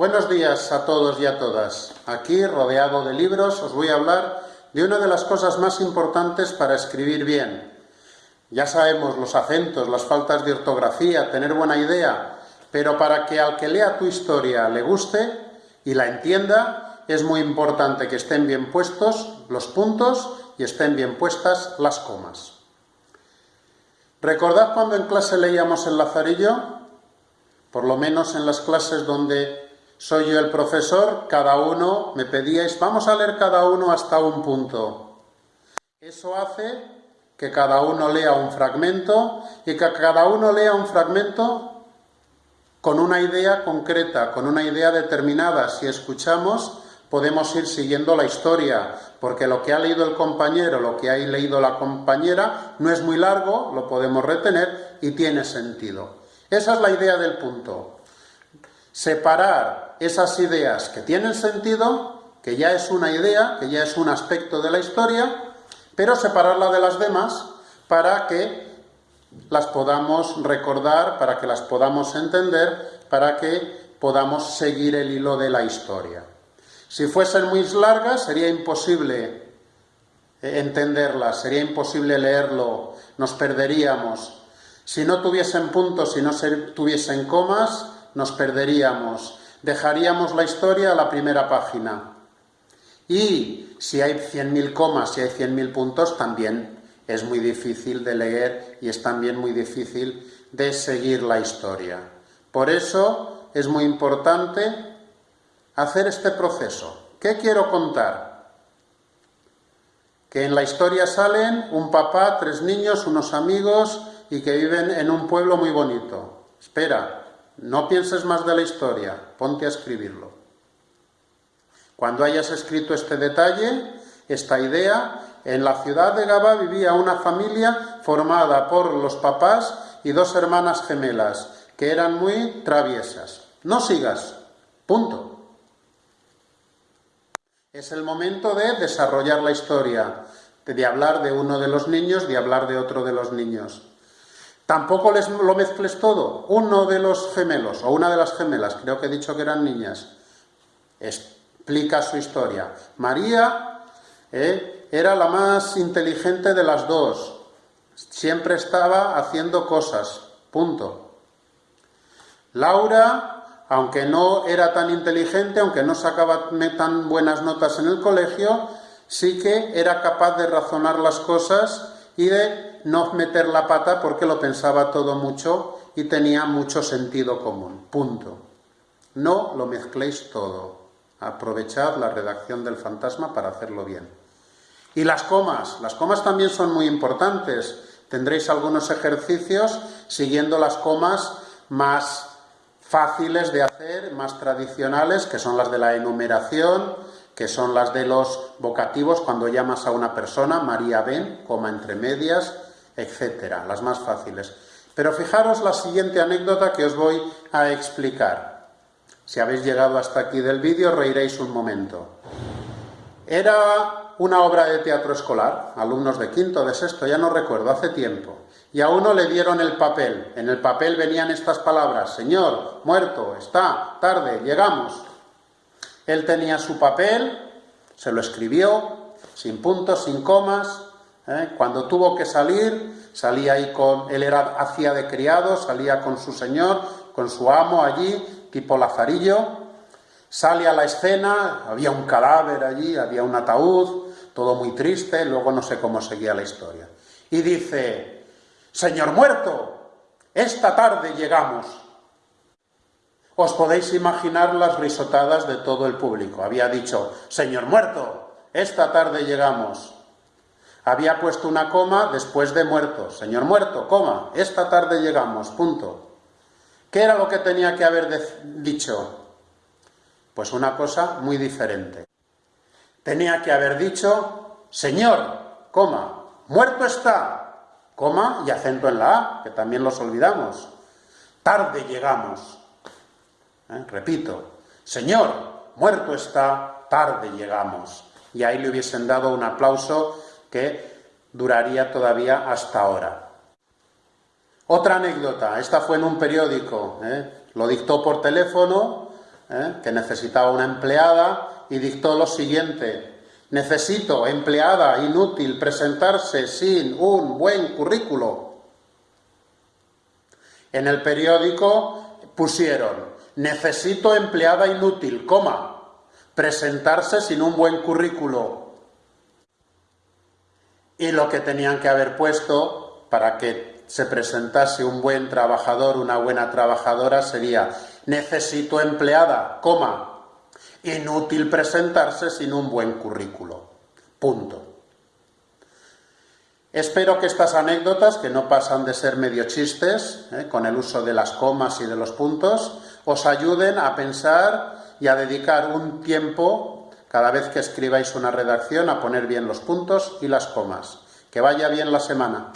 Buenos días a todos y a todas. Aquí, rodeado de libros, os voy a hablar de una de las cosas más importantes para escribir bien. Ya sabemos los acentos, las faltas de ortografía, tener buena idea, pero para que al que lea tu historia le guste y la entienda, es muy importante que estén bien puestos los puntos y estén bien puestas las comas. ¿Recordad cuando en clase leíamos el Lazarillo? Por lo menos en las clases donde soy yo el profesor, cada uno me pedíais, vamos a leer cada uno hasta un punto. Eso hace que cada uno lea un fragmento y que cada uno lea un fragmento con una idea concreta, con una idea determinada. Si escuchamos, podemos ir siguiendo la historia, porque lo que ha leído el compañero, lo que ha leído la compañera, no es muy largo, lo podemos retener y tiene sentido. Esa es la idea del punto. Separar esas ideas que tienen sentido, que ya es una idea, que ya es un aspecto de la historia, pero separarla de las demás para que las podamos recordar, para que las podamos entender, para que podamos seguir el hilo de la historia. Si fuesen muy largas sería imposible entenderlas, sería imposible leerlo, nos perderíamos. Si no tuviesen puntos, si no tuviesen comas, nos perderíamos. Dejaríamos la historia a la primera página. Y si hay 100.000 comas, si hay 100.000 puntos, también es muy difícil de leer y es también muy difícil de seguir la historia. Por eso es muy importante hacer este proceso. ¿Qué quiero contar? Que en la historia salen un papá, tres niños, unos amigos y que viven en un pueblo muy bonito. Espera, no pienses más de la historia, ponte a escribirlo. Cuando hayas escrito este detalle, esta idea, en la ciudad de Gaba vivía una familia formada por los papás y dos hermanas gemelas, que eran muy traviesas. No sigas, punto. Es el momento de desarrollar la historia, de hablar de uno de los niños, de hablar de otro de los niños. Tampoco les, lo mezcles todo. Uno de los gemelos, o una de las gemelas, creo que he dicho que eran niñas, explica su historia. María eh, era la más inteligente de las dos. Siempre estaba haciendo cosas. Punto. Laura, aunque no era tan inteligente, aunque no sacaba tan buenas notas en el colegio, sí que era capaz de razonar las cosas y de no meter la pata porque lo pensaba todo mucho y tenía mucho sentido común. Punto. No lo mezcléis todo. Aprovechad la redacción del fantasma para hacerlo bien. Y las comas. Las comas también son muy importantes. Tendréis algunos ejercicios siguiendo las comas más fáciles de hacer, más tradicionales, que son las de la enumeración, que son las de los vocativos cuando llamas a una persona, María ven, coma entre medias, etcétera, las más fáciles. Pero fijaros la siguiente anécdota que os voy a explicar. Si habéis llegado hasta aquí del vídeo, reiréis un momento. Era una obra de teatro escolar, alumnos de quinto, de sexto, ya no recuerdo, hace tiempo. Y a uno le dieron el papel. En el papel venían estas palabras, Señor, muerto, está, tarde, llegamos. Él tenía su papel, se lo escribió, sin puntos, sin comas, ¿eh? Cuando tuvo que salir, salía ahí con, él era, hacía de criado, salía con su señor, con su amo allí, tipo Lazarillo, sale a la escena, había un cadáver allí, había un ataúd, todo muy triste, luego no sé cómo seguía la historia. Y dice, Señor muerto, esta tarde llegamos. Os podéis imaginar las risotadas de todo el público. Había dicho, Señor muerto, esta tarde llegamos. Había puesto una coma después de muerto. Señor muerto, coma, esta tarde llegamos, punto. ¿Qué era lo que tenía que haber dicho? Pues una cosa muy diferente. Tenía que haber dicho, Señor, coma, muerto está, coma y acento en la A, que también los olvidamos. Tarde llegamos. ¿Eh? Repito, Señor, muerto está, tarde llegamos. Y ahí le hubiesen dado un aplauso que duraría todavía hasta ahora. Otra anécdota, esta fue en un periódico, ¿eh? lo dictó por teléfono ¿eh? que necesitaba una empleada y dictó lo siguiente. Necesito empleada inútil presentarse sin un buen currículo. En el periódico pusieron, necesito empleada inútil, coma, presentarse sin un buen currículo. Y lo que tenían que haber puesto para que se presentase un buen trabajador, una buena trabajadora, sería necesito empleada, coma, inútil presentarse sin un buen currículo. Punto. Espero que estas anécdotas, que no pasan de ser medio chistes, eh, con el uso de las comas y de los puntos, os ayuden a pensar y a dedicar un tiempo, cada vez que escribáis una redacción, a poner bien los puntos y las comas. Que vaya bien la semana.